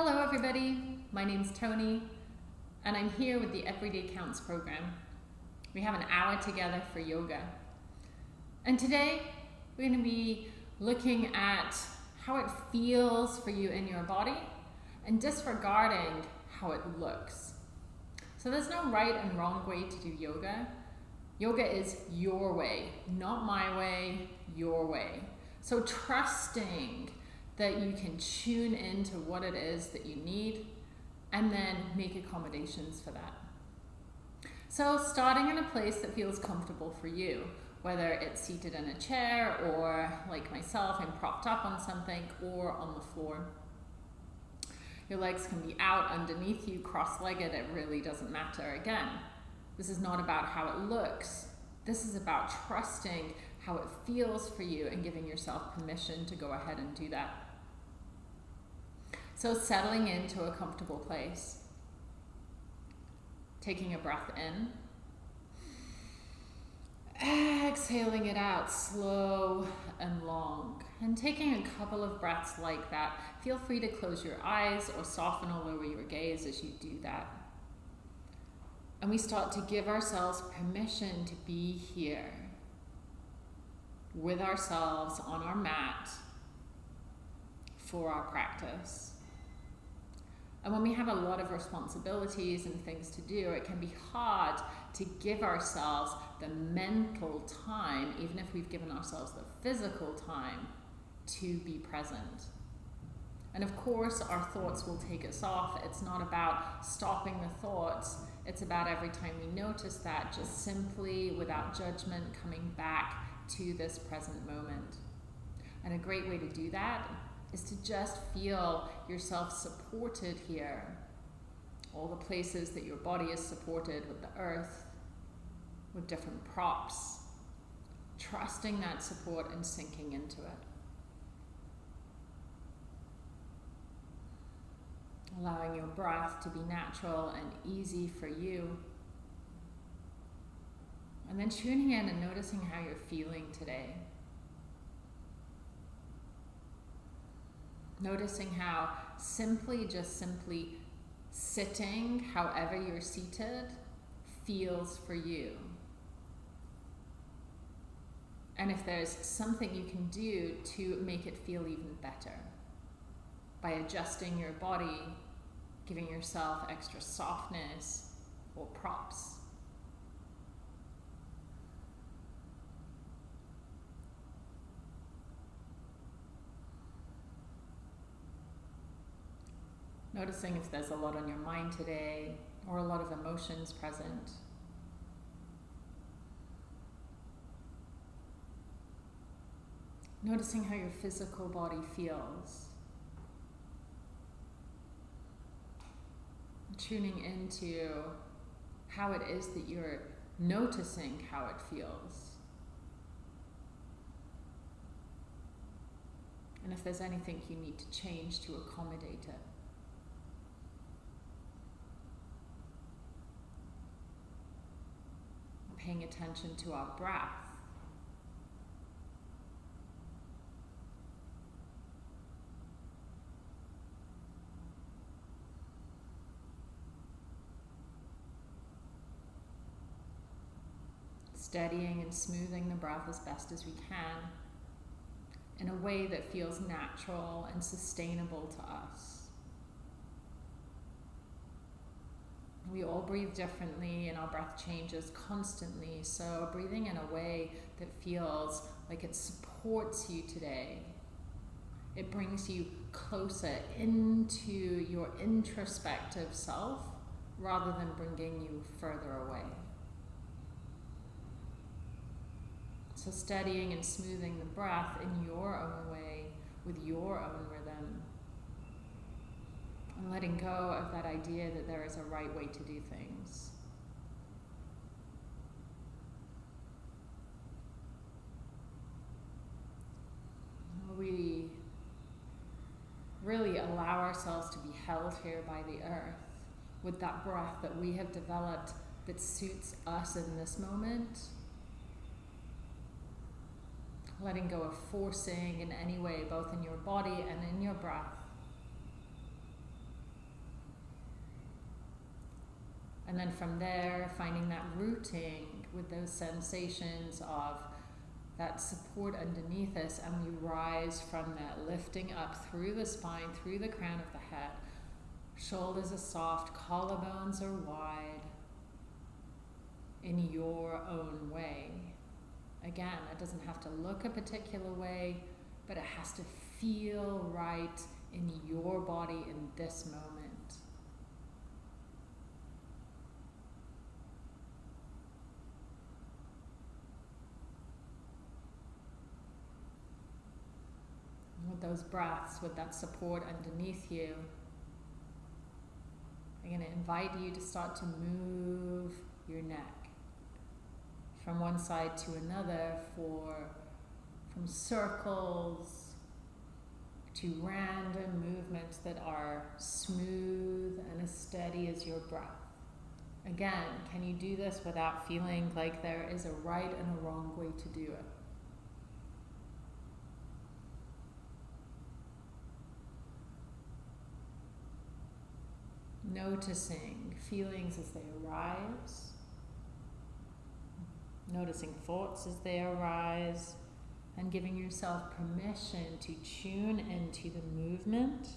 Hello everybody, my name's Tony and I'm here with the Everyday Counts program. We have an hour together for yoga. And today we're going to be looking at how it feels for you in your body and disregarding how it looks. So there's no right and wrong way to do yoga. Yoga is your way, not my way, your way. So trusting that you can tune into what it is that you need and then make accommodations for that. So starting in a place that feels comfortable for you, whether it's seated in a chair or like myself, I'm propped up on something or on the floor. Your legs can be out underneath you, cross-legged, it really doesn't matter. Again, this is not about how it looks. This is about trusting how it feels for you and giving yourself permission to go ahead and do that. So settling into a comfortable place. Taking a breath in. Exhaling it out slow and long. And taking a couple of breaths like that. Feel free to close your eyes or soften all over your gaze as you do that. And we start to give ourselves permission to be here with ourselves on our mat for our practice. And when we have a lot of responsibilities and things to do, it can be hard to give ourselves the mental time, even if we've given ourselves the physical time, to be present. And of course, our thoughts will take us off. It's not about stopping the thoughts. It's about every time we notice that, just simply, without judgment, coming back to this present moment. And a great way to do that is to just feel yourself supported here. All the places that your body is supported with the earth, with different props. Trusting that support and sinking into it. Allowing your breath to be natural and easy for you. And then tuning in and noticing how you're feeling today. Noticing how simply, just simply sitting, however you're seated, feels for you. And if there's something you can do to make it feel even better by adjusting your body, giving yourself extra softness or props. Noticing if there's a lot on your mind today or a lot of emotions present. Noticing how your physical body feels. Tuning into how it is that you're noticing how it feels. And if there's anything you need to change to accommodate it. Paying attention to our breath. Steadying and smoothing the breath as best as we can in a way that feels natural and sustainable to us. We all breathe differently and our breath changes constantly. So breathing in a way that feels like it supports you today. It brings you closer into your introspective self rather than bringing you further away. So steadying and smoothing the breath in your own way with your own rhythm and letting go of that idea that there is a right way to do things. We really allow ourselves to be held here by the earth with that breath that we have developed that suits us in this moment. Letting go of forcing in any way, both in your body and in your breath. And then from there, finding that rooting with those sensations of that support underneath us, and we rise from that, lifting up through the spine, through the crown of the head. Shoulders are soft, collarbones are wide in your own way. Again, it doesn't have to look a particular way, but it has to feel right in your body in this moment. With those breaths, with that support underneath you, I'm going to invite you to start to move your neck from one side to another for from circles to random movements that are smooth and as steady as your breath. Again, can you do this without feeling like there is a right and a wrong way to do it? Noticing feelings as they arise, noticing thoughts as they arise, and giving yourself permission to tune into the movement.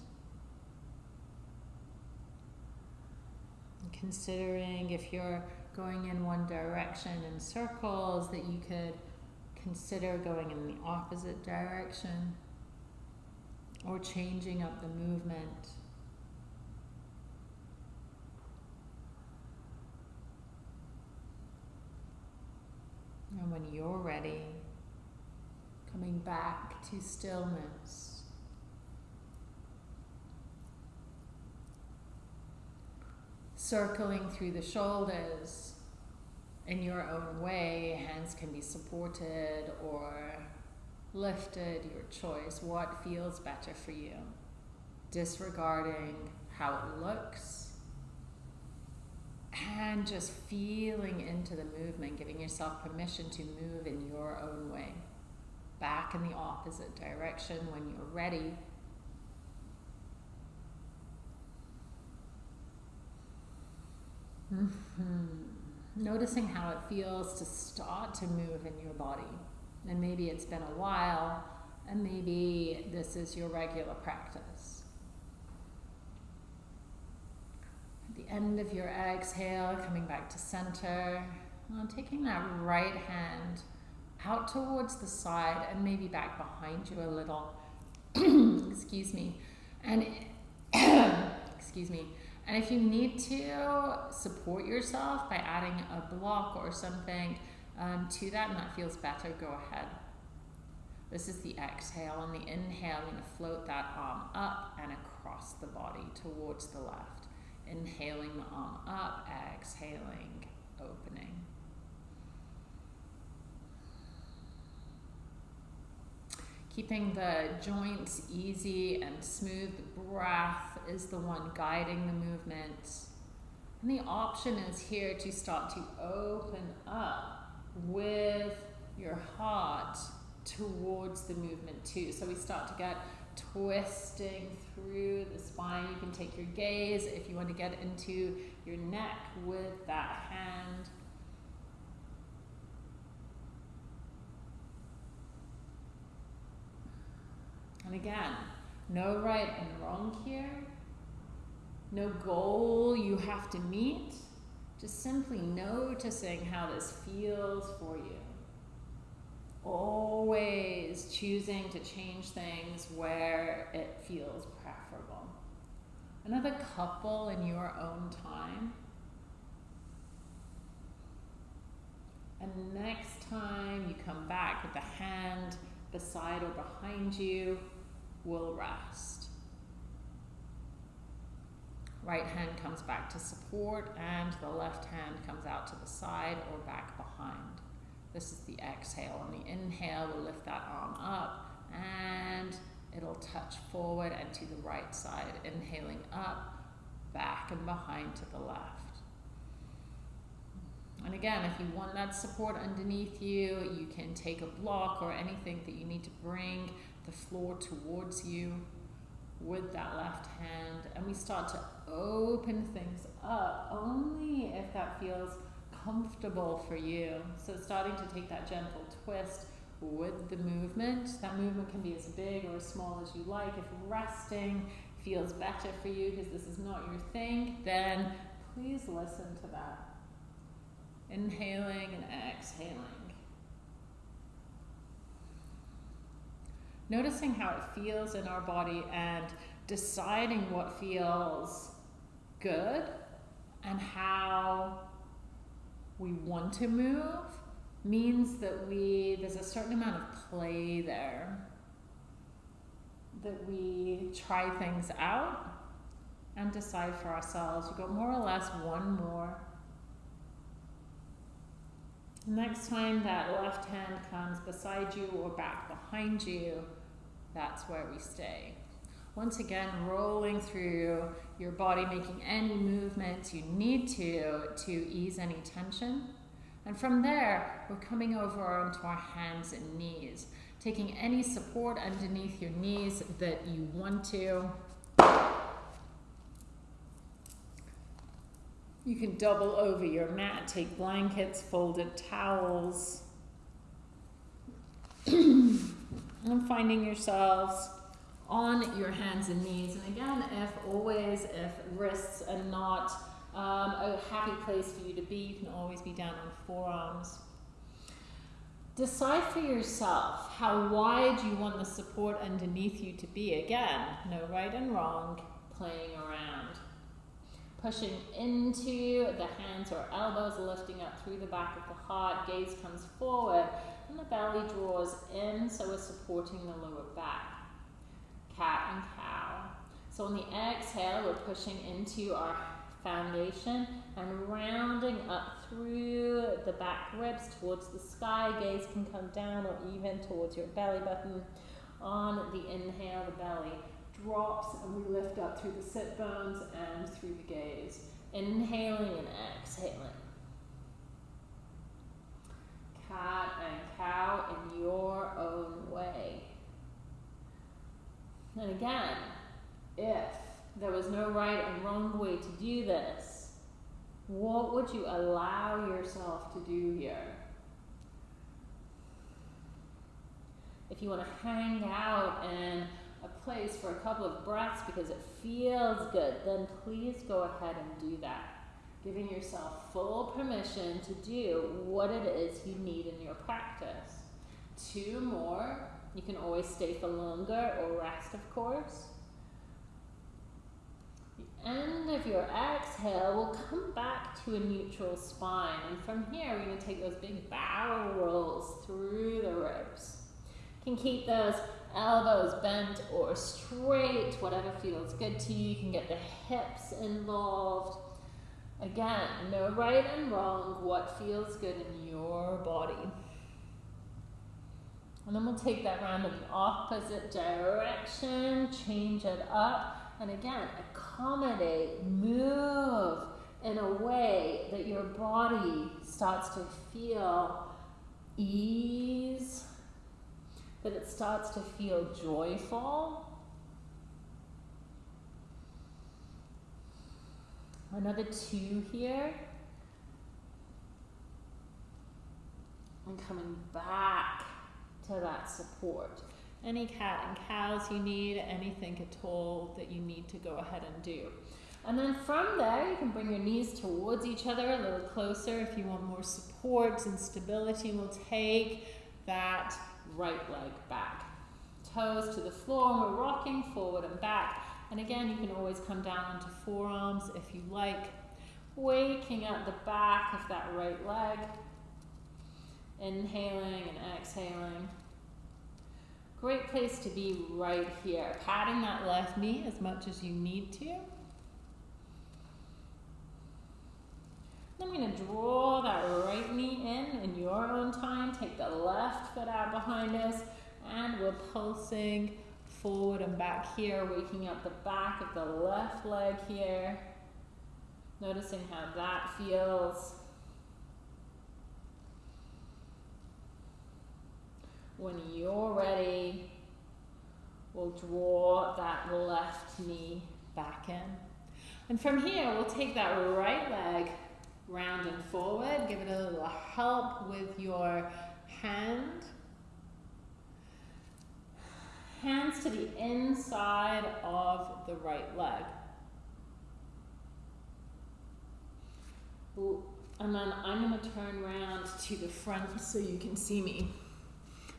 Considering if you're going in one direction in circles, that you could consider going in the opposite direction or changing up the movement. And when you're ready, coming back to stillness. Circling through the shoulders in your own way, hands can be supported or lifted, your choice. What feels better for you? Disregarding how it looks and just feeling into the movement, giving yourself permission to move in your own way. Back in the opposite direction when you're ready. Mm-hmm. Noticing how it feels to start to move in your body. And maybe it's been a while, and maybe this is your regular practice. the end of your exhale, coming back to center. And taking that right hand out towards the side and maybe back behind you a little. excuse me. And excuse me. And if you need to support yourself by adding a block or something um, to that and that feels better, go ahead. This is the exhale. On the inhale, I'm going to float that arm up and across the body towards the left. Inhaling the arm up, exhaling, opening. Keeping the joints easy and smooth, the breath is the one guiding the movement. And the option is here to start to open up with your heart towards the movement too. So we start to get twisting through the spine. You can take your gaze if you want to get into your neck with that hand. And again, no right and wrong here. No goal you have to meet. Just simply noticing how this feels for you always choosing to change things where it feels preferable. Another couple in your own time. And next time you come back with the hand beside or behind you, we'll rest. Right hand comes back to support and the left hand comes out to the side or back behind. This is the exhale. On the inhale, we'll lift that arm up and it'll touch forward and to the right side. Inhaling up, back and behind to the left. And again, if you want that support underneath you, you can take a block or anything that you need to bring the floor towards you with that left hand and we start to open things up only if that feels comfortable for you. So starting to take that gentle twist with the movement. That movement can be as big or as small as you like. If resting feels better for you because this is not your thing, then please listen to that. Inhaling and exhaling. Noticing how it feels in our body and deciding what feels good and how we want to move means that we there's a certain amount of play there that we try things out and decide for ourselves. You've got more or less one more. Next time that left hand comes beside you or back behind you, that's where we stay. Once again, rolling through your body, making any movements you need to to ease any tension. And from there, we're coming over onto our hands and knees, taking any support underneath your knees that you want to. You can double over your mat, take blankets, folded towels. and finding yourselves on your hands and knees. And again, if always, if wrists are not um, a happy place for you to be, you can always be down on forearms. Decide for yourself how wide you want the support underneath you to be. Again, no right and wrong, playing around. Pushing into the hands or elbows, lifting up through the back of the heart, gaze comes forward, and the belly draws in, so we're supporting the lower back. Cat and cow. So on the exhale, we're pushing into our foundation and rounding up through the back ribs towards the sky. Gaze can come down or even towards your belly button. On the inhale, the belly drops and we lift up through the sit bones and through the gaze. Inhaling and exhaling. Cat and cow in your own way. And again, if there was no right and wrong way to do this, what would you allow yourself to do here? If you want to hang out in a place for a couple of breaths because it feels good, then please go ahead and do that. Giving yourself full permission to do what it is you need in your practice. Two more. You can always stay for longer or rest, of course. The end of your exhale will come back to a neutral spine. And from here, we're going to take those big barrel rolls through the ribs. You can keep those elbows bent or straight, whatever feels good to you. You can get the hips involved. Again, no right and wrong, what feels good in your body. And then we'll take that round in the opposite direction, change it up, and again, accommodate, move in a way that your body starts to feel ease, that it starts to feel joyful. Another two here. And coming back to that support. Any cat and cows you need, anything at all that you need to go ahead and do. And then from there, you can bring your knees towards each other a little closer if you want more support and stability. We'll take that right leg back. Toes to the floor, and we're rocking forward and back. And again, you can always come down onto forearms if you like. Waking up the back of that right leg. Inhaling and exhaling. Great place to be right here. Patting that left knee as much as you need to. I'm going to draw that right knee in in your own time. Take the left foot out behind us and we're pulsing forward and back here, waking up the back of the left leg here. Noticing how that feels. When you're ready, we'll draw that left knee back in. And from here, we'll take that right leg round and forward. Give it a little help with your hand. Hands to the inside of the right leg. And then I'm going to turn around to the front so you can see me.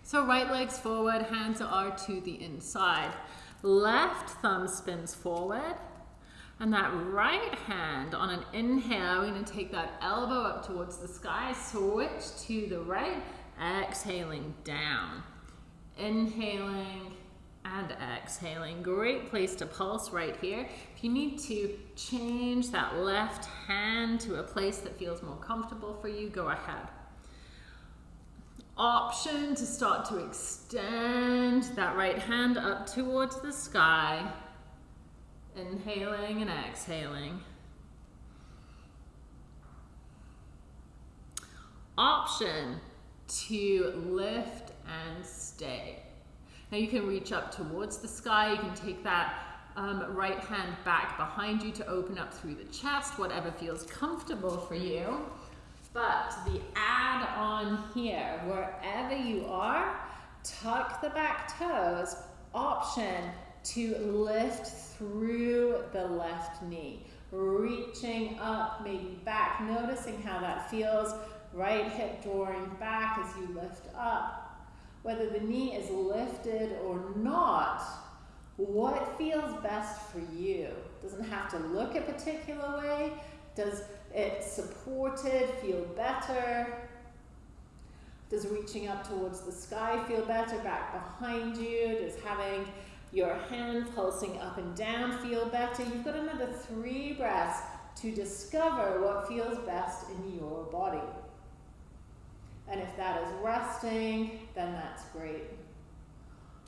So right leg's forward, hands are to the inside. Left thumb spins forward. And that right hand on an inhale, we're to take that elbow up towards the sky, switch to the right, exhaling down. Inhaling and exhaling. Great place to pulse right here. If you need to change that left hand to a place that feels more comfortable for you, go ahead. Option to start to extend that right hand up towards the sky. Inhaling and exhaling. Option to lift and stay. Now you can reach up towards the sky. You can take that um, right hand back behind you to open up through the chest, whatever feels comfortable for you. But the add on here, wherever you are, tuck the back toes, option to lift through the left knee. Reaching up, maybe back, noticing how that feels. Right hip drawing back as you lift up whether the knee is lifted or not, what feels best for you? Doesn't have to look a particular way. Does it supported feel better? Does reaching up towards the sky feel better back behind you? Does having your hand pulsing up and down feel better? You've got another three breaths to discover what feels best in your body. And if that is resting, then that's great.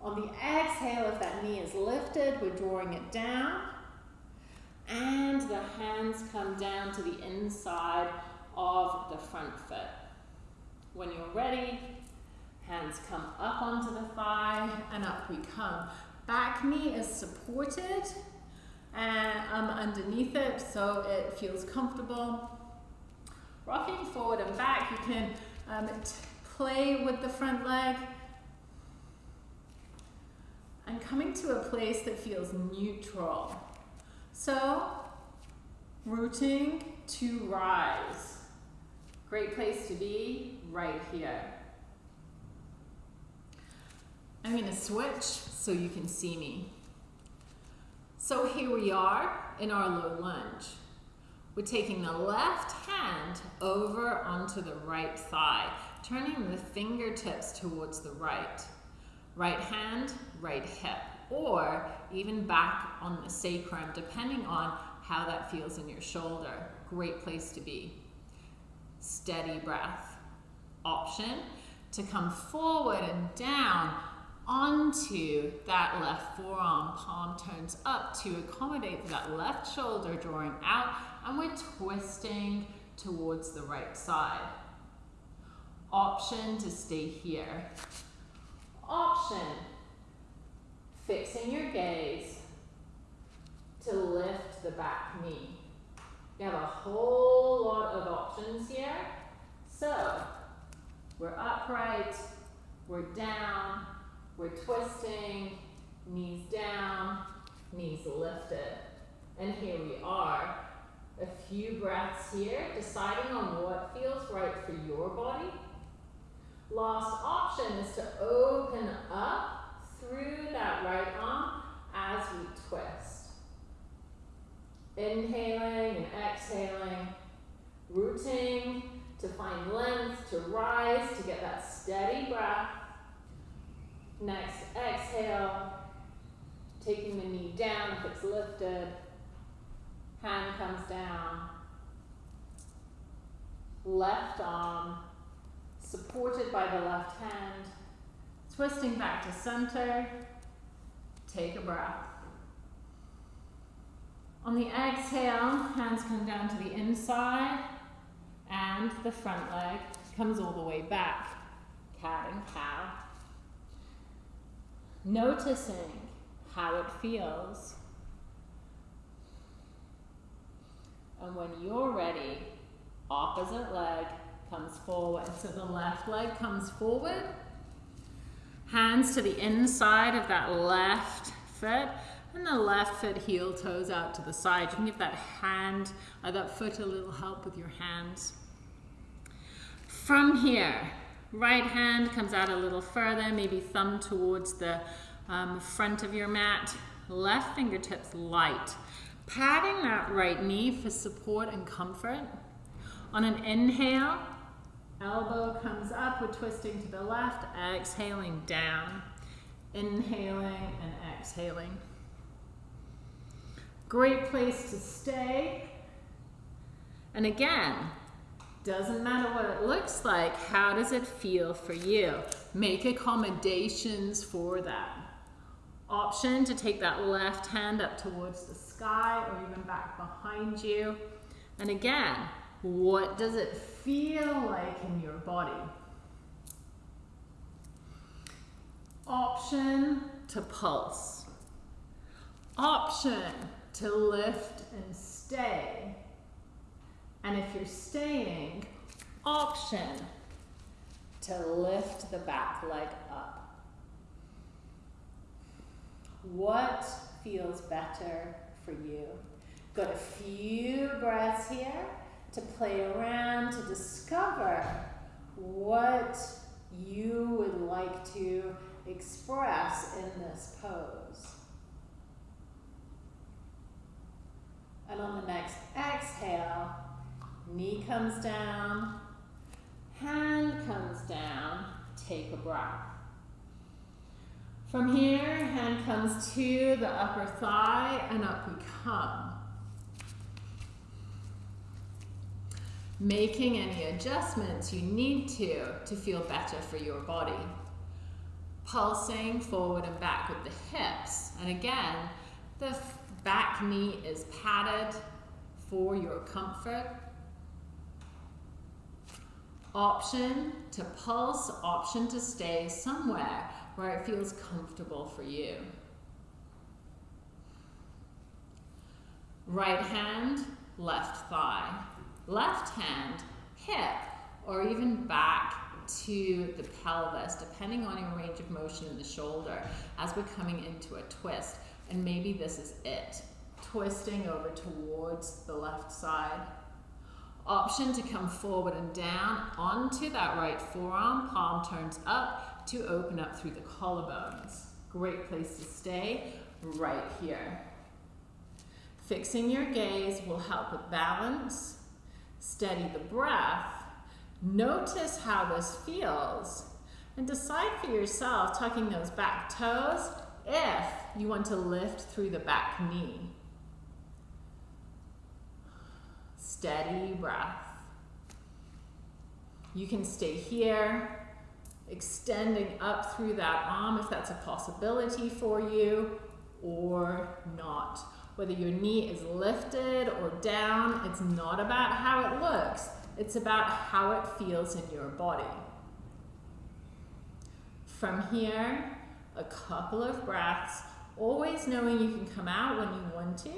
On the exhale, if that knee is lifted, we're drawing it down. And the hands come down to the inside of the front foot. When you're ready, hands come up onto the thigh and up we come. Back knee is supported and um, underneath it so it feels comfortable. Rocking forward and back, you can um, play with the front leg. And coming to a place that feels neutral. So, rooting to rise. Great place to be right here. I'm going to switch so you can see me. So here we are in our low lunge. We're taking the left hand over onto the right thigh, turning the fingertips towards the right. Right hand, right hip, or even back on the sacrum, depending on how that feels in your shoulder. Great place to be. Steady breath. Option to come forward and down onto that left forearm. Palm turns up to accommodate that left shoulder drawing out and we're twisting towards the right side. Option to stay here. Option, fixing your gaze to lift the back knee. You have a whole lot of options here. So, we're upright, we're down, we're twisting, knees down, knees lifted. And here we are a few breaths here, deciding on what feels right for your body. Last option is to open up through that right arm as we twist. Inhaling and exhaling, rooting to find length, to rise, to get that steady breath. Next, exhale, taking the knee down if it's lifted. Hand comes down. Left arm supported by the left hand. Twisting back to center. Take a breath. On the exhale, hands come down to the inside and the front leg comes all the way back. Cat and cow. Noticing how it feels And when you're ready, opposite leg comes forward. So the left leg comes forward. Hands to the inside of that left foot. And the left foot heel toes out to the side. You can give that hand or that foot a little help with your hands. From here, right hand comes out a little further, maybe thumb towards the um, front of your mat. Left fingertips light. Patting that right knee for support and comfort. On an inhale, elbow comes up, we're twisting to the left, exhaling down. Inhaling and exhaling. Great place to stay. And again, doesn't matter what it looks like, how does it feel for you? Make accommodations for that. Option to take that left hand up towards the sky or even back behind you. And again, what does it feel like in your body? Option to pulse. Option to lift and stay. And if you're staying, option to lift the back leg up. What feels better for you? Got a few breaths here to play around, to discover what you would like to express in this pose. And on the next exhale, knee comes down, hand comes down, take a breath. From here, hand comes to the upper thigh and up we come. Making any adjustments you need to to feel better for your body. Pulsing forward and back with the hips. And again, the back knee is padded for your comfort. Option to pulse, option to stay somewhere where it feels comfortable for you. Right hand, left thigh. Left hand, hip, or even back to the pelvis, depending on your range of motion in the shoulder as we're coming into a twist. And maybe this is it. Twisting over towards the left side. Option to come forward and down onto that right forearm, palm turns up to open up through the collarbones. Great place to stay right here. Fixing your gaze will help with balance, steady the breath, notice how this feels, and decide for yourself, tucking those back toes, if you want to lift through the back knee. Steady breath. You can stay here, extending up through that arm if that's a possibility for you, or not. Whether your knee is lifted or down, it's not about how it looks. It's about how it feels in your body. From here, a couple of breaths, always knowing you can come out when you want to.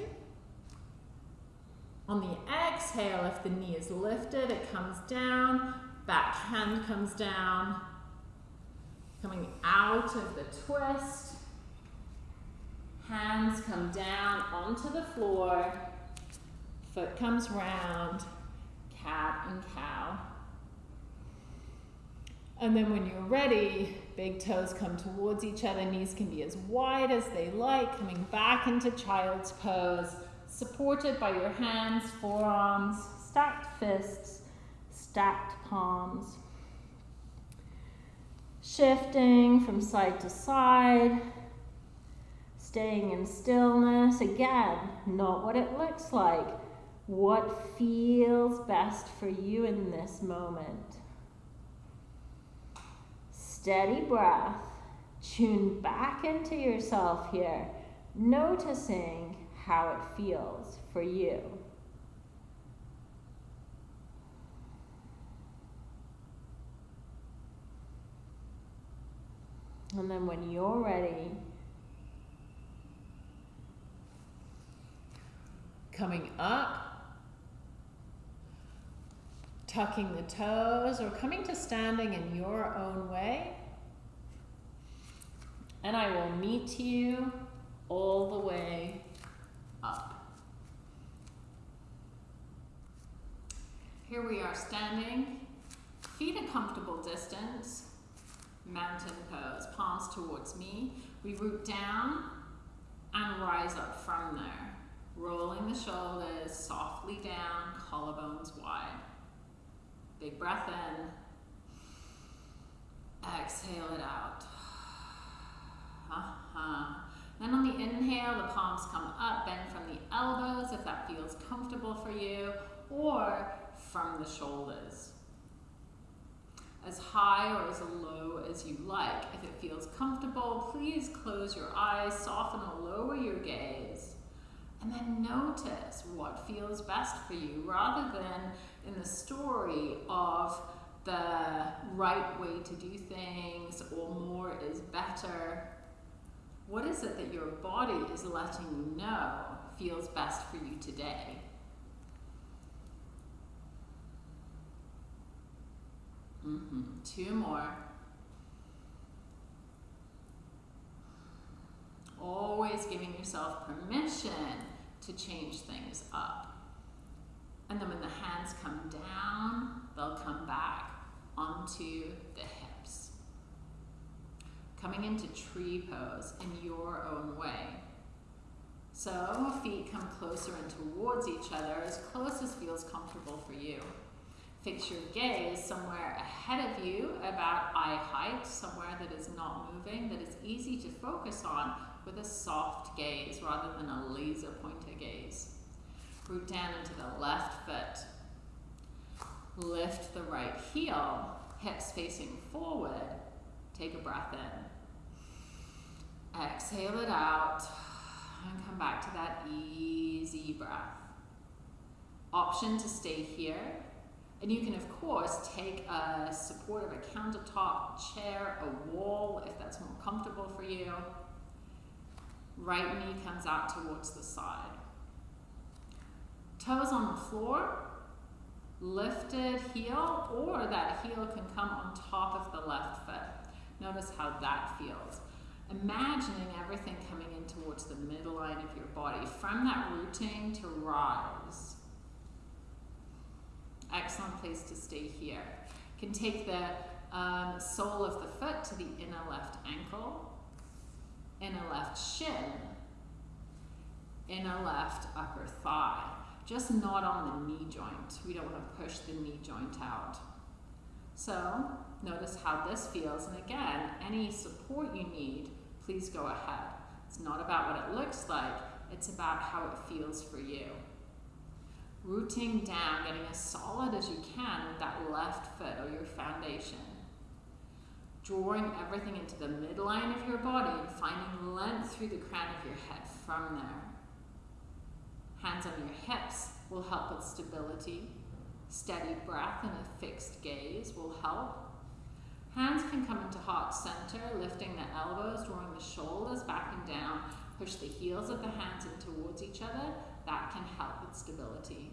On the exhale, if the knee is lifted, it comes down, back hand comes down, coming out of the twist. Hands come down onto the floor, foot comes round, cat and cow. And then when you're ready, big toes come towards each other, knees can be as wide as they like, coming back into child's pose, supported by your hands, forearms, stacked fists, stacked palms. Shifting from side to side, staying in stillness. Again, not what it looks like, what feels best for you in this moment steady breath. Tune back into yourself here, noticing how it feels for you. And then when you're ready, coming up tucking the toes or coming to standing in your own way. And I will meet you all the way up. Here we are standing, feet a comfortable distance, mountain pose, palms towards me. We root down and rise up from there, rolling the shoulders softly down, collarbones wide. Big breath in. Exhale it out. Uh-huh. Then on the inhale, the palms come up, bend from the elbows if that feels comfortable for you, or from the shoulders. As high or as low as you like. If it feels comfortable, please close your eyes, soften or lower your gaze. And then notice what feels best for you rather than in the story of the right way to do things or more is better. What is it that your body is letting you know feels best for you today? Mm -hmm. Two more. Always giving yourself permission to change things up. And then when the hands come down, they'll come back onto the hips. Coming into tree pose in your own way. So feet come closer and towards each other, as close as feels comfortable for you. Fix your gaze somewhere ahead of you, about eye height, somewhere that is not moving, that is easy to focus on with a soft gaze rather than a laser pointer gaze. Root down into the left foot. Lift the right heel, hips facing forward. Take a breath in. Exhale it out and come back to that easy breath. Option to stay here and you can, of course, take a support of a countertop, chair, a wall, if that's more comfortable for you. Right knee comes out towards the side. Toes on the floor, lifted heel, or that heel can come on top of the left foot. Notice how that feels. Imagining everything coming in towards the midline of your body. From that rooting to rise. Excellent place to stay here. Can take the um, sole of the foot to the inner left ankle, inner left shin, inner left upper thigh. Just not on the knee joint. We don't want to push the knee joint out. So notice how this feels. And again, any support you need, please go ahead. It's not about what it looks like. It's about how it feels for you rooting down, getting as solid as you can with that left foot or your foundation. Drawing everything into the midline of your body and finding length through the crown of your head from there. Hands on your hips will help with stability. Steady breath and a fixed gaze will help. Hands can come into heart center, lifting the elbows, drawing the shoulders back and down. Push the heels of the hands in towards each other. That can help with stability.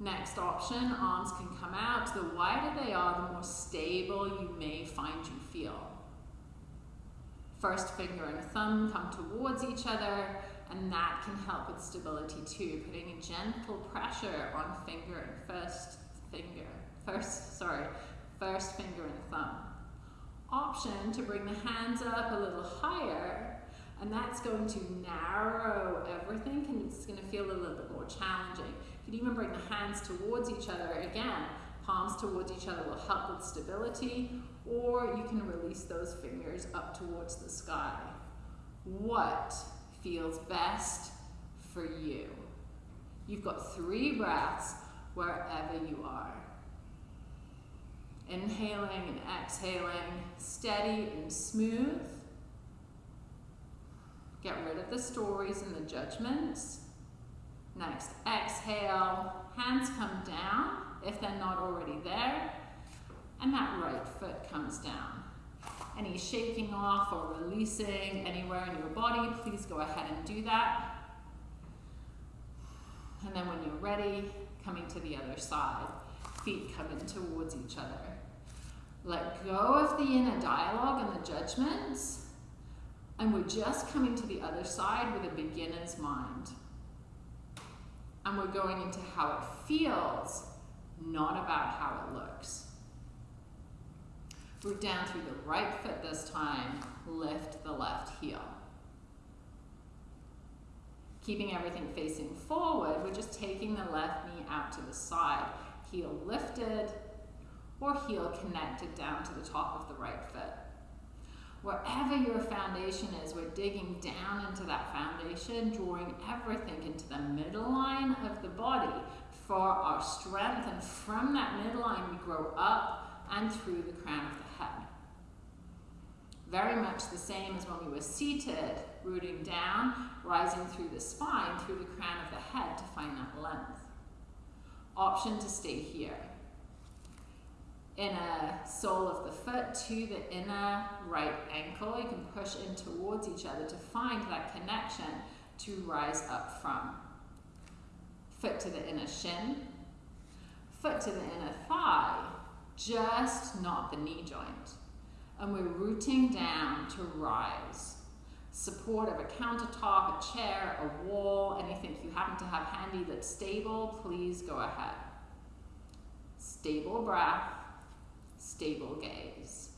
Next option, arms can come out. The wider they are, the more stable you may find you feel. First finger and thumb come towards each other, and that can help with stability too, putting a gentle pressure on finger and first finger, first, sorry, first finger and thumb. Option to bring the hands up a little higher, and that's going to narrow everything, and it's gonna feel a little bit more challenging. You can even bring the hands towards each other. Again, palms towards each other will help with stability, or you can release those fingers up towards the sky. What feels best for you? You've got three breaths wherever you are. Inhaling and exhaling, steady and smooth. Get rid of the stories and the judgments. Next, exhale, hands come down if they're not already there, and that right foot comes down. Any shaking off or releasing anywhere in your body, please go ahead and do that. And then when you're ready, coming to the other side. Feet coming towards each other. Let go of the inner dialogue and the judgments. And we're just coming to the other side with a beginner's mind. And we're going into how it feels, not about how it looks. Root down through the right foot this time. Lift the left heel. Keeping everything facing forward, we're just taking the left knee out to the side. Heel lifted or heel connected down to the top of the right foot. Wherever your foundation is, we're digging down into that foundation, drawing everything into the middle line of the body for our strength. And from that middle line, we grow up and through the crown of the. Very much the same as when we were seated, rooting down, rising through the spine, through the crown of the head to find that length. Option to stay here. Inner sole of the foot to the inner right ankle. You can push in towards each other to find that connection to rise up from. Foot to the inner shin. Foot to the inner thigh, just not the knee joint and we're rooting down to rise. Support of a countertop, a chair, a wall, anything you happen to have handy that's stable, please go ahead. Stable breath, stable gaze.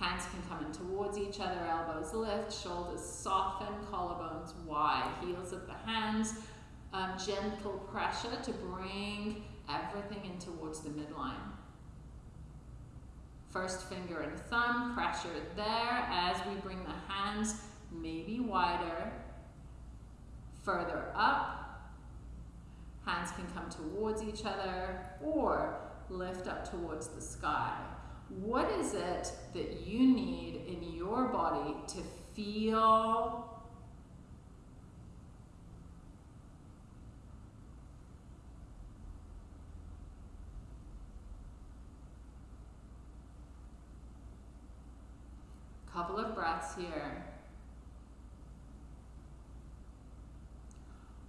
Hands can come in towards each other, elbows lift, shoulders soften, collarbones wide, heels of the hands, um, gentle pressure to bring everything in towards the midline. First finger and thumb, pressure there as we bring the hands maybe wider, further up. Hands can come towards each other or lift up towards the sky. What is it that you need in your body to feel Couple of breaths here.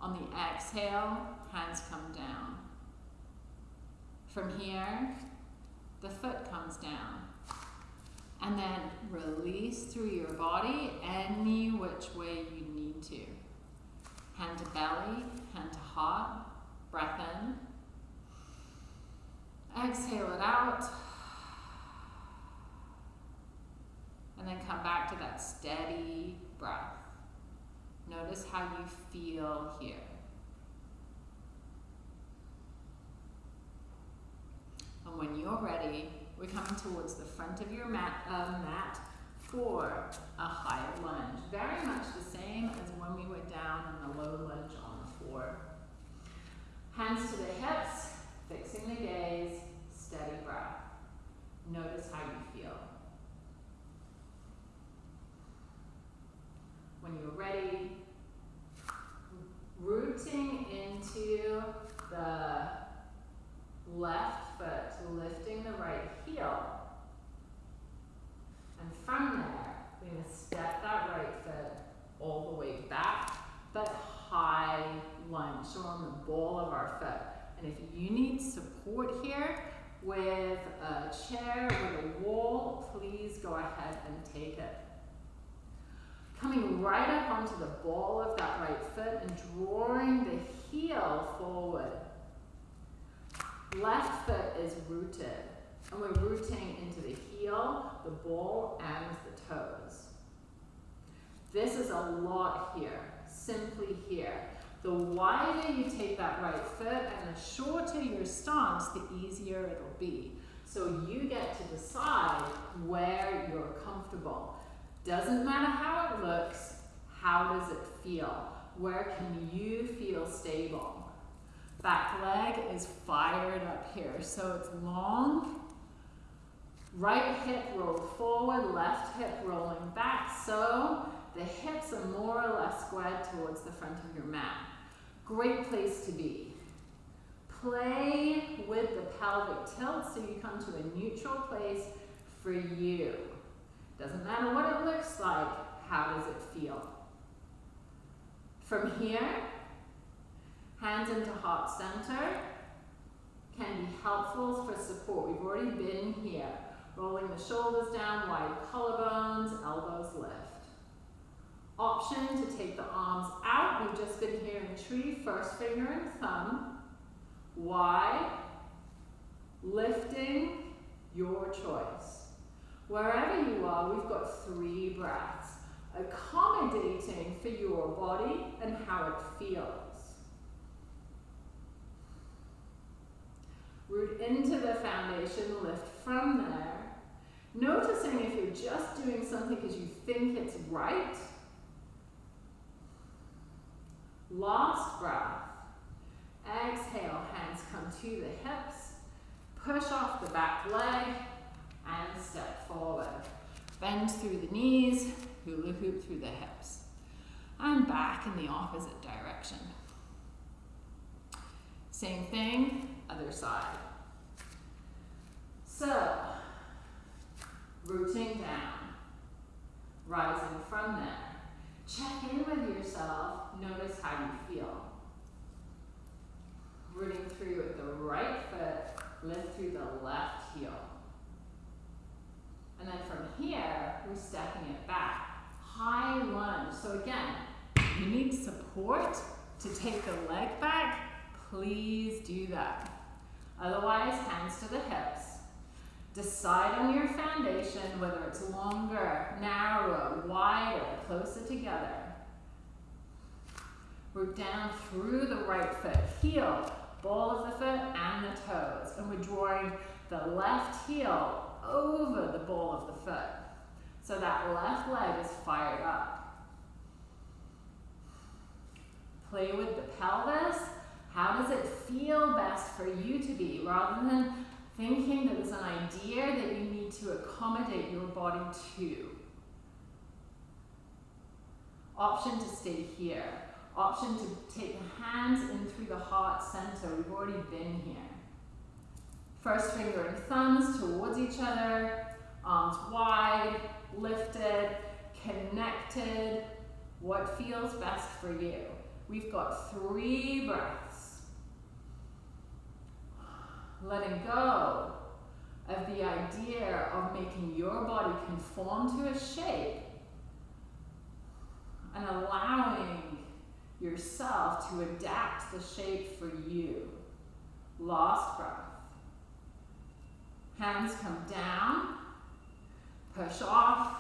On the exhale, hands come down. From here, the foot comes down. And then release through your body any which way you need to. Hand to belly, hand to heart, breath in. Exhale it out. And then come back to that steady breath. Notice how you feel here. And when you're ready, we're coming towards the front of your mat, uh, mat for a high lunge. Very much the same as when we were down in the low lunge on the floor. Hands to the hips, fixing the gaze, steady breath. Notice how you feel. When you're ready, rooting into the left foot, lifting the right heel. And from there, we're going to step that right foot all the way back, but high lunge. So on the ball of our foot. And if you need support here with a chair, with a wall, please go ahead and take it. Coming right up onto the ball of that right foot and drawing the heel forward. Left foot is rooted. And we're rooting into the heel, the ball, and the toes. This is a lot here, simply here. The wider you take that right foot and the shorter your stance, the easier it'll be. So you get to decide where you're comfortable. Doesn't matter how it looks, how does it feel? Where can you feel stable? Back leg is fired up here. So it's long. Right hip rolled forward, left hip rolling back. So the hips are more or less squared towards the front of your mat. Great place to be. Play with the pelvic tilt so you come to a neutral place for you. Doesn't matter what it looks like, how does it feel? From here, Hands into heart center can be helpful for support. We've already been here. Rolling the shoulders down, wide collarbones, elbows lift. Option to take the arms out. We've just been here in tree, first finger and thumb. Wide, lifting, your choice. Wherever you are, we've got three breaths, accommodating for your body and how it feels. Root into the foundation, lift from there. Noticing if you're just doing something because you think it's right. Last breath. Exhale, hands come to the hips. Push off the back leg and step forward. Bend through the knees, hula hoop through the hips. And back in the opposite direction. Same thing, other side. So, rooting down, rising from there. Check in with yourself, notice how you feel. Rooting through with the right foot, lift through the left heel. And then from here, we're stepping it back. High lunge. So again, you need support to take the leg back. Please do that. Otherwise, hands to the hips. Decide on your foundation, whether it's longer, narrower, wider, closer together. Root down through the right foot. Heel, ball of the foot and the toes. And we're drawing the left heel over the ball of the foot. So that left leg is fired up. Play with the pelvis. How does it feel best for you to be? Rather than thinking that there's an idea that you need to accommodate your body to. Option to stay here. Option to take the hands in through the heart center. We've already been here. First finger and thumbs towards each other, arms wide, lifted, connected. What feels best for you? We've got three breaths. Letting go of the idea of making your body conform to a shape and allowing yourself to adapt the shape for you. Last breath. Hands come down, push off,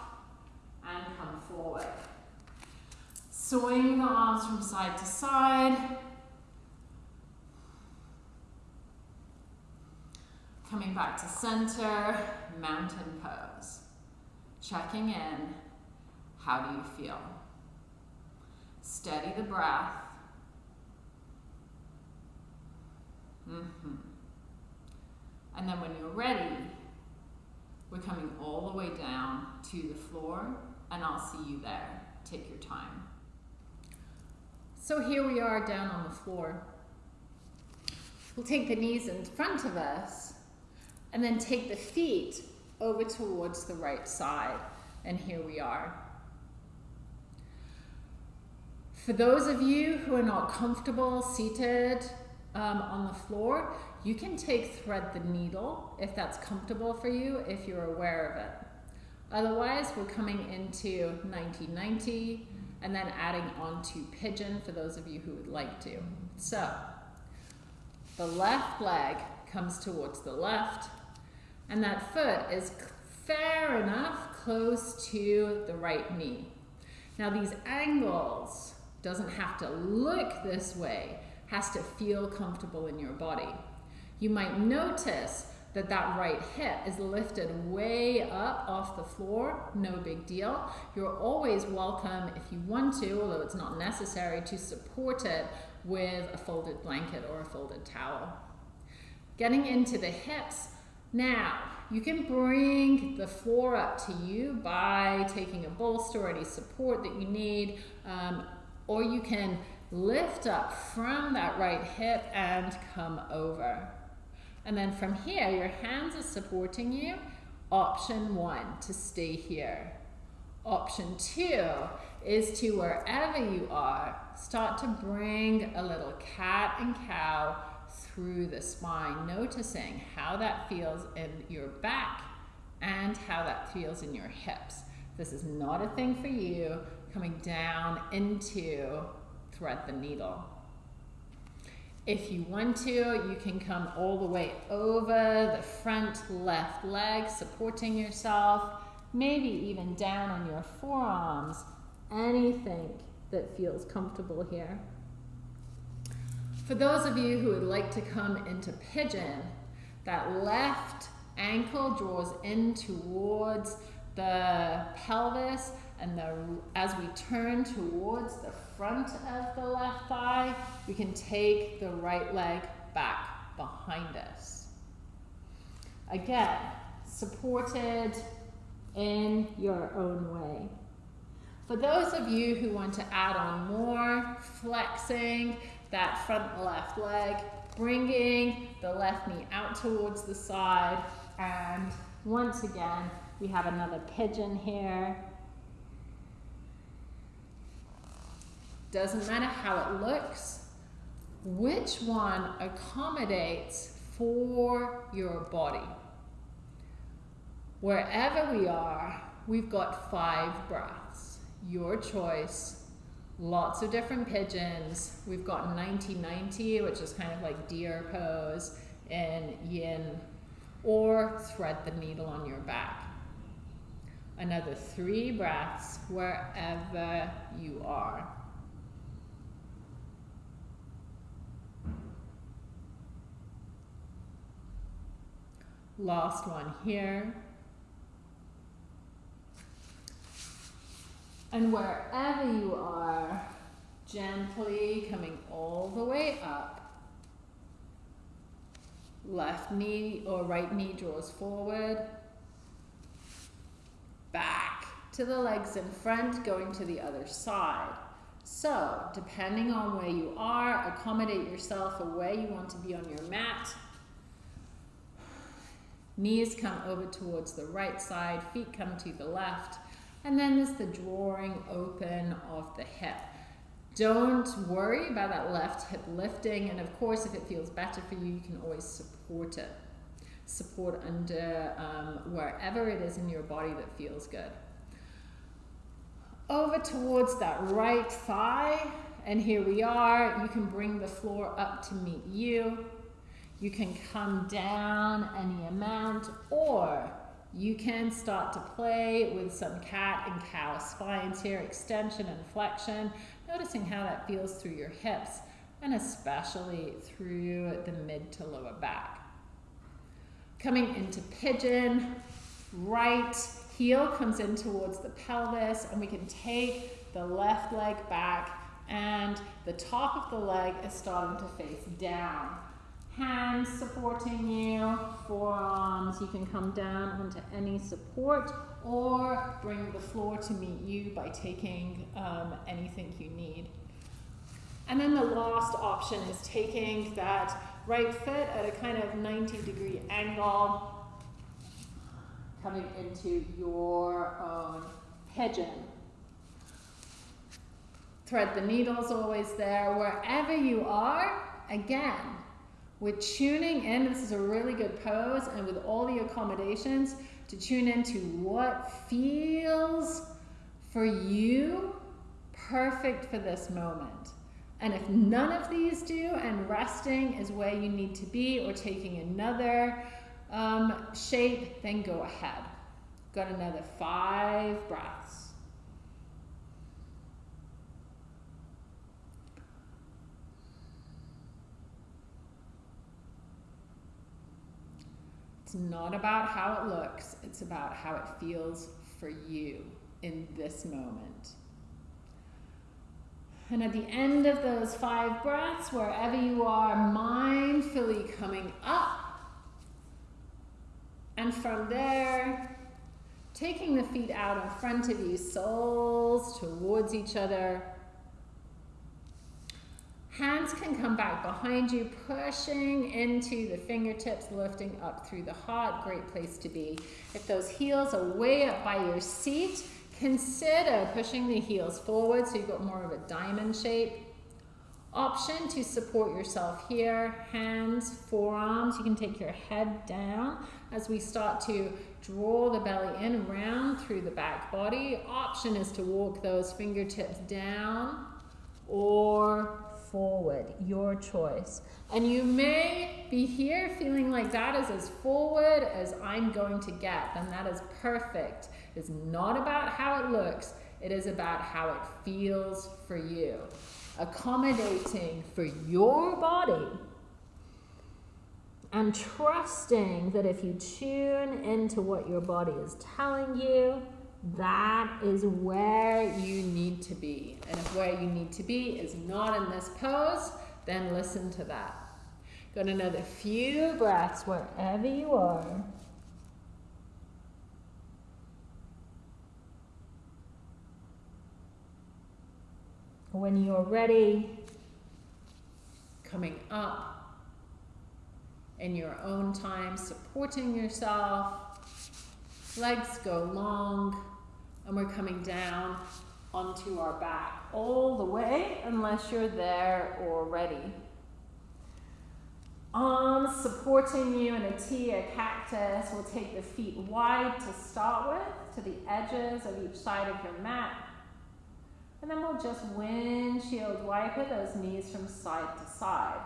and come forward. Swing the arms from side to side. Coming back to center, mountain pose. Checking in, how do you feel? Steady the breath. Mm -hmm. And then when you're ready, we're coming all the way down to the floor and I'll see you there. Take your time. So here we are down on the floor. We'll take the knees in front of us and then take the feet over towards the right side. And here we are. For those of you who are not comfortable seated um, on the floor, you can take thread the needle if that's comfortable for you, if you're aware of it. Otherwise, we're coming into 90-90 and then adding on to pigeon for those of you who would like to. So, the left leg comes towards the left, and that foot is fair enough close to the right knee. Now these angles doesn't have to look this way, has to feel comfortable in your body. You might notice that that right hip is lifted way up off the floor, no big deal. You're always welcome if you want to, although it's not necessary, to support it with a folded blanket or a folded towel. Getting into the hips, now you can bring the floor up to you by taking a bolster or any support that you need, um, or you can lift up from that right hip and come over. And then from here, your hands are supporting you. Option one, to stay here. Option two is to wherever you are, start to bring a little cat and cow through the spine, noticing how that feels in your back and how that feels in your hips. This is not a thing for you, coming down into thread the needle. If you want to, you can come all the way over the front left leg, supporting yourself, maybe even down on your forearms, anything that feels comfortable here. For those of you who would like to come into pigeon, that left ankle draws in towards the pelvis and the, as we turn towards the front of the left thigh, we can take the right leg back behind us. Again, supported in your own way. For those of you who want to add on more, flexing that front left leg, bringing the left knee out towards the side, and once again, we have another pigeon here. Doesn't matter how it looks, which one accommodates for your body. Wherever we are, we've got five breaths. Your choice. Lots of different pigeons. We've got 90-90, which is kind of like deer pose in yin, or thread the needle on your back. Another three breaths wherever you are. Last one here. And wherever you are, gently coming all the way up. Left knee or right knee draws forward. Back to the legs in front, going to the other side. So, depending on where you are, accommodate yourself or where you want to be on your mat. Knees come over towards the right side, feet come to the left, and then there's the drawing open of the hip. Don't worry about that left hip lifting, and of course, if it feels better for you, you can always support it. Support under um, wherever it is in your body that feels good. Over towards that right thigh, and here we are. You can bring the floor up to meet you. You can come down any amount or you can start to play with some cat and cow spines here, extension and flexion, noticing how that feels through your hips and especially through the mid to lower back. Coming into pigeon, right heel comes in towards the pelvis and we can take the left leg back and the top of the leg is starting to face down hands supporting you, forearms, you can come down onto any support or bring the floor to meet you by taking um, anything you need. And then the last option is taking that right foot at a kind of 90 degree angle, coming into your own pigeon. Thread the needles always there. Wherever you are, again, we're tuning in, this is a really good pose, and with all the accommodations, to tune into what feels for you perfect for this moment. And if none of these do, and resting is where you need to be, or taking another um, shape, then go ahead. Got another five breaths. It's not about how it looks, it's about how it feels for you in this moment. And at the end of those five breaths, wherever you are, mindfully coming up. And from there, taking the feet out in front of you, soles towards each other. Hands can come back behind you, pushing into the fingertips, lifting up through the heart. Great place to be. If those heels are way up by your seat, Consider pushing the heels forward so you've got more of a diamond shape. Option to support yourself here, hands, forearms. You can take your head down as we start to draw the belly in around through the back body. Option is to walk those fingertips down or forward, your choice. And you may be here feeling like that is as forward as I'm going to get, and that is perfect. It's not about how it looks, it is about how it feels for you. Accommodating for your body and trusting that if you tune into what your body is telling you, that is where you need to be. And if where you need to be is not in this pose, then listen to that. Got another few breaths wherever you are. When you're ready, coming up in your own time, supporting yourself, legs go long, and we're coming down onto our back all the way unless you're there already. Arms supporting you in a T, a cactus. We'll take the feet wide to start with, to the edges of each side of your mat. And then we'll just windshield wiper those knees from side to side.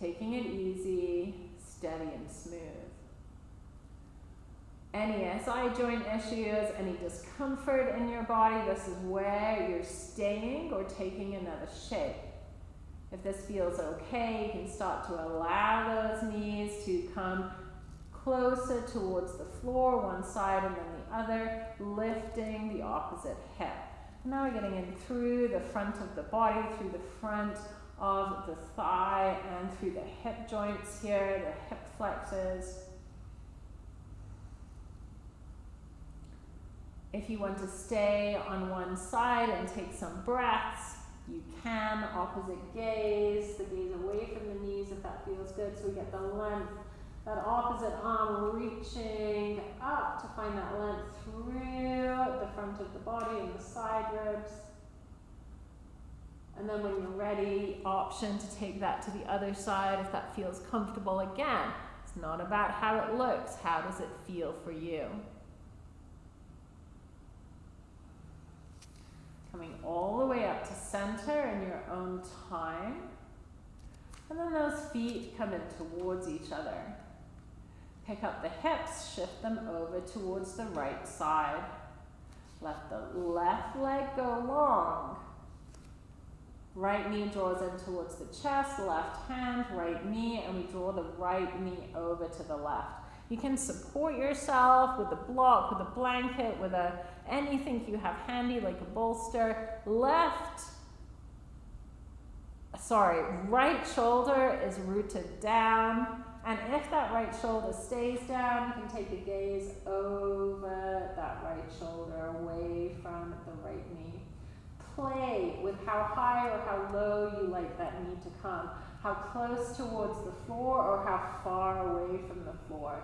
Taking it easy, steady and smooth any SI joint issues, any discomfort in your body, this is where you're staying or taking another shape. If this feels okay, you can start to allow those knees to come closer towards the floor, one side and then the other, lifting the opposite hip. now we're getting in through the front of the body, through the front of the thigh, and through the hip joints here, the hip flexors. If you want to stay on one side and take some breaths, you can. Opposite gaze, the gaze away from the knees if that feels good. So we get the length, that opposite arm reaching up to find that length through the front of the body and the side ribs. And then when you're ready, option to take that to the other side if that feels comfortable again. It's not about how it looks, how does it feel for you? Coming all the way up to center in your own time. And then those feet come in towards each other. Pick up the hips, shift them over towards the right side. Let the left leg go long. Right knee draws in towards the chest, left hand, right knee, and we draw the right knee over to the left. You can support yourself with a block, with a blanket, with a anything you have handy like a bolster. Left, sorry, right shoulder is rooted down. And if that right shoulder stays down, you can take a gaze over that right shoulder away from the right knee. Play with how high or how low you like that knee to come, how close towards the floor or how far away from the floor.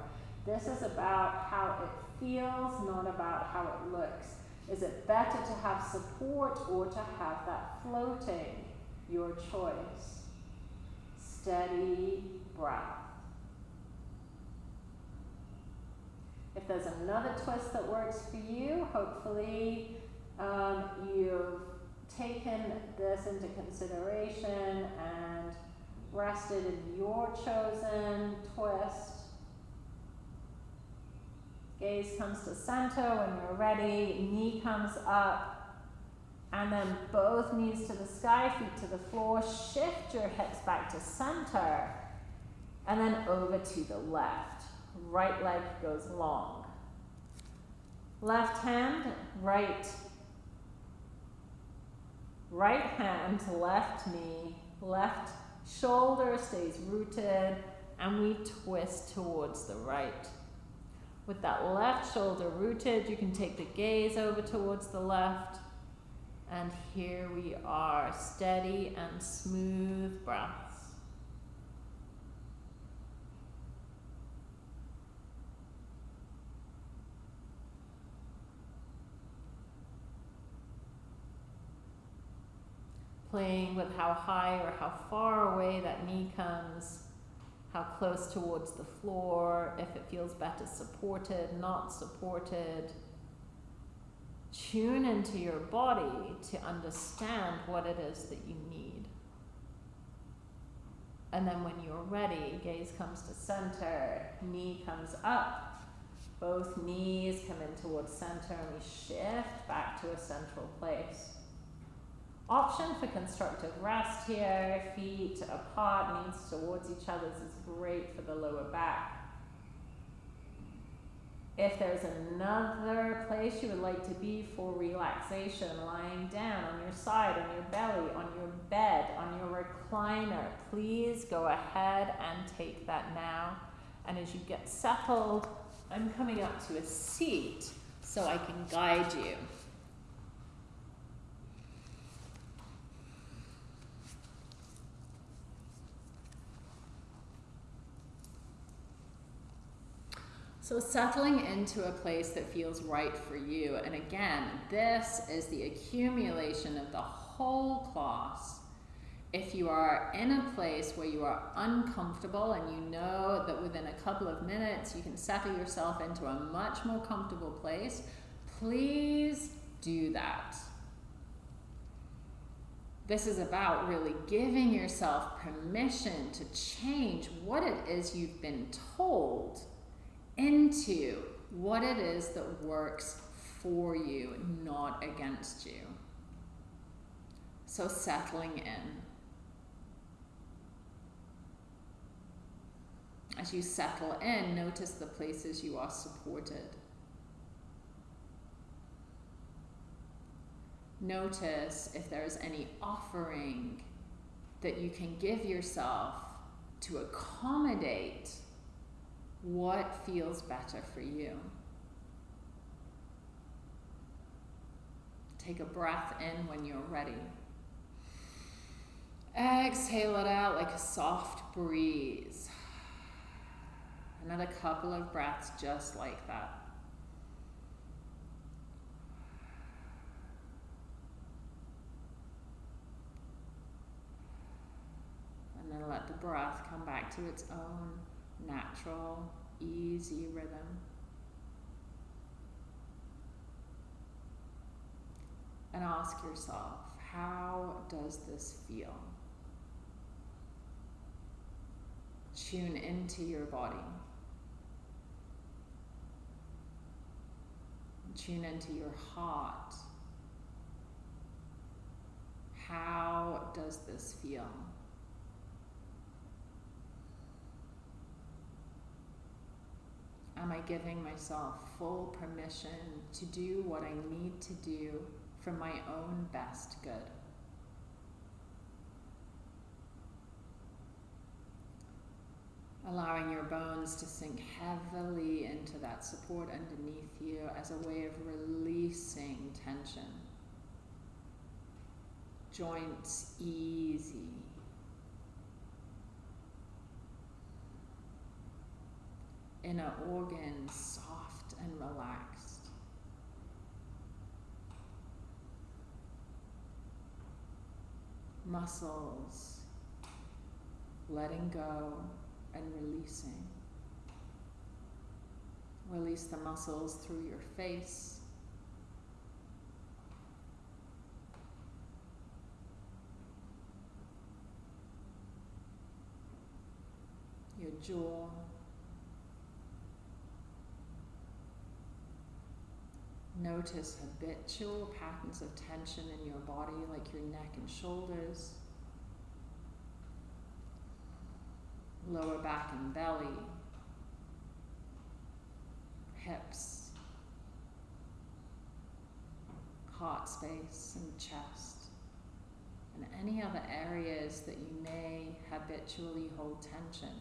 This is about how it feels, not about how it looks. Is it better to have support or to have that floating? Your choice. Steady breath. If there's another twist that works for you, hopefully um, you've taken this into consideration and rested in your chosen twist. Gaze comes to center when you're ready. Knee comes up. And then both knees to the sky, feet to the floor. Shift your hips back to center. And then over to the left. Right leg goes long. Left hand, right. Right hand, left knee, left shoulder stays rooted, and we twist towards the right. With that left shoulder rooted, you can take the gaze over towards the left. And here we are, steady and smooth breaths. playing with how high or how far away that knee comes how close towards the floor, if it feels better supported, not supported. Tune into your body to understand what it is that you need. And then when you're ready, gaze comes to center, knee comes up, both knees come in towards center, and we shift back to a central place. Option for constructive rest here, feet apart, knees towards each other. Is great for the lower back. If there's another place you would like to be for relaxation, lying down on your side, on your belly, on your bed, on your recliner, please go ahead and take that now. And as you get settled, I'm coming up to a seat so I can guide you. So, settling into a place that feels right for you. And again, this is the accumulation of the whole class. If you are in a place where you are uncomfortable and you know that within a couple of minutes you can settle yourself into a much more comfortable place, please do that. This is about really giving yourself permission to change what it is you've been told into what it is that works for you, not against you. So settling in. As you settle in, notice the places you are supported. Notice if there's any offering that you can give yourself to accommodate what feels better for you? Take a breath in when you're ready. Exhale it out like a soft breeze. Another couple of breaths just like that. And then let the breath come back to its own natural, easy rhythm. And ask yourself, how does this feel? Tune into your body. Tune into your heart. How does this feel? Am I giving myself full permission to do what I need to do for my own best good? Allowing your bones to sink heavily into that support underneath you as a way of releasing tension. Joints easy. Inner organs soft and relaxed. Muscles letting go and releasing. Release the muscles through your face. Your jaw. Notice habitual patterns of tension in your body, like your neck and shoulders, lower back and belly, hips, heart space and chest, and any other areas that you may habitually hold tension.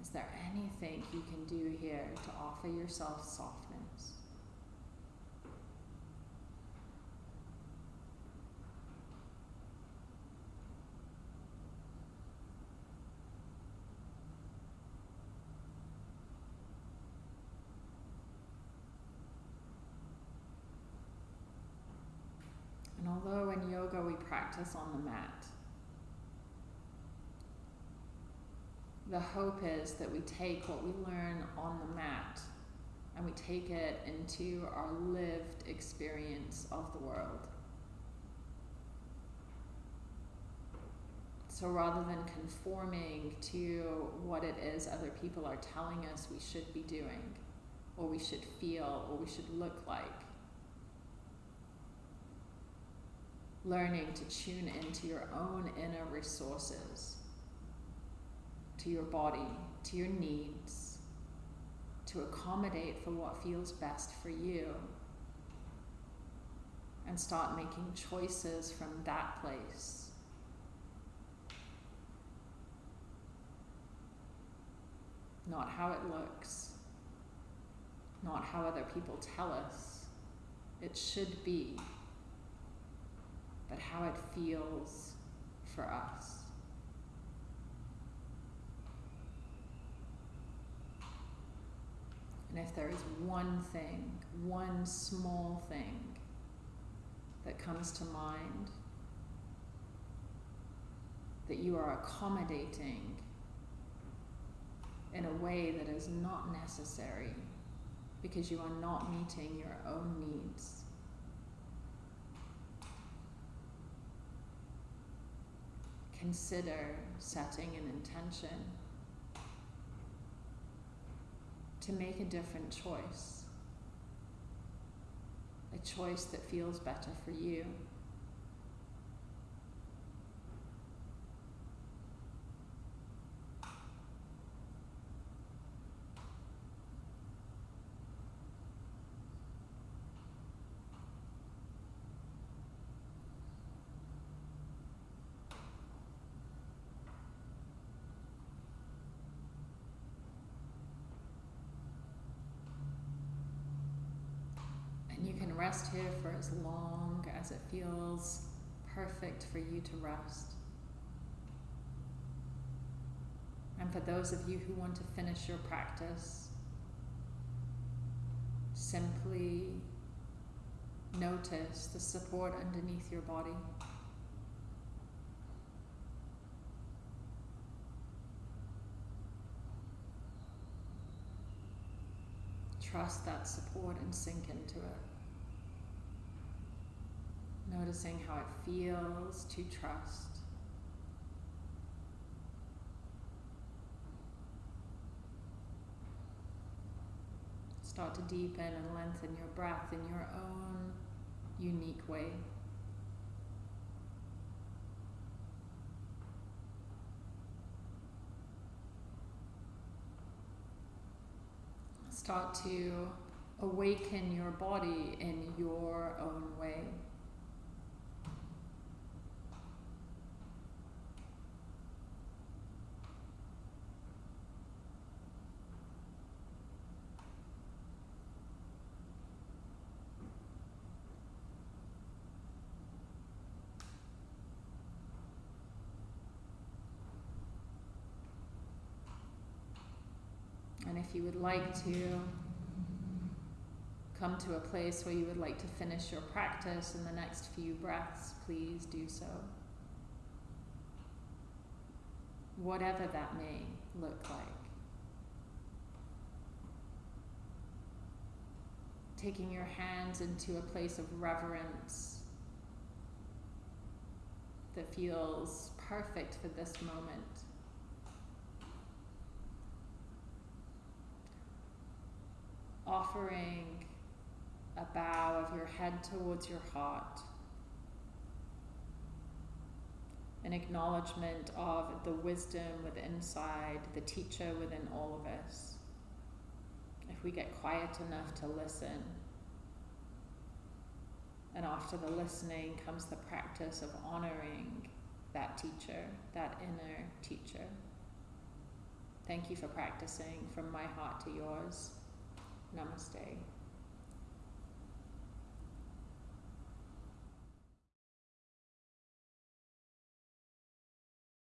Is there anything you can do here to offer yourself softness? And although in yoga we practice on the mat. The hope is that we take what we learn on the mat and we take it into our lived experience of the world. So rather than conforming to what it is other people are telling us we should be doing, or we should feel, or we should look like, learning to tune into your own inner resources, to your body, to your needs, to accommodate for what feels best for you, and start making choices from that place. Not how it looks, not how other people tell us it should be but how it feels for us. And if there is one thing, one small thing that comes to mind that you are accommodating in a way that is not necessary because you are not meeting your own needs consider setting an intention to make a different choice, a choice that feels better for you. Rest here for as long as it feels perfect for you to rest. And for those of you who want to finish your practice, simply notice the support underneath your body. Trust that support and sink into it. Noticing how it feels to trust. Start to deepen and lengthen your breath in your own unique way. Start to awaken your body in your own way. And if you would like to come to a place where you would like to finish your practice in the next few breaths, please do so. Whatever that may look like. Taking your hands into a place of reverence that feels perfect for this moment. Offering a bow of your head towards your heart, an acknowledgement of the wisdom within inside, the teacher within all of us. If we get quiet enough to listen, and after the listening comes the practice of honoring that teacher, that inner teacher. Thank you for practicing from my heart to yours. Namaste.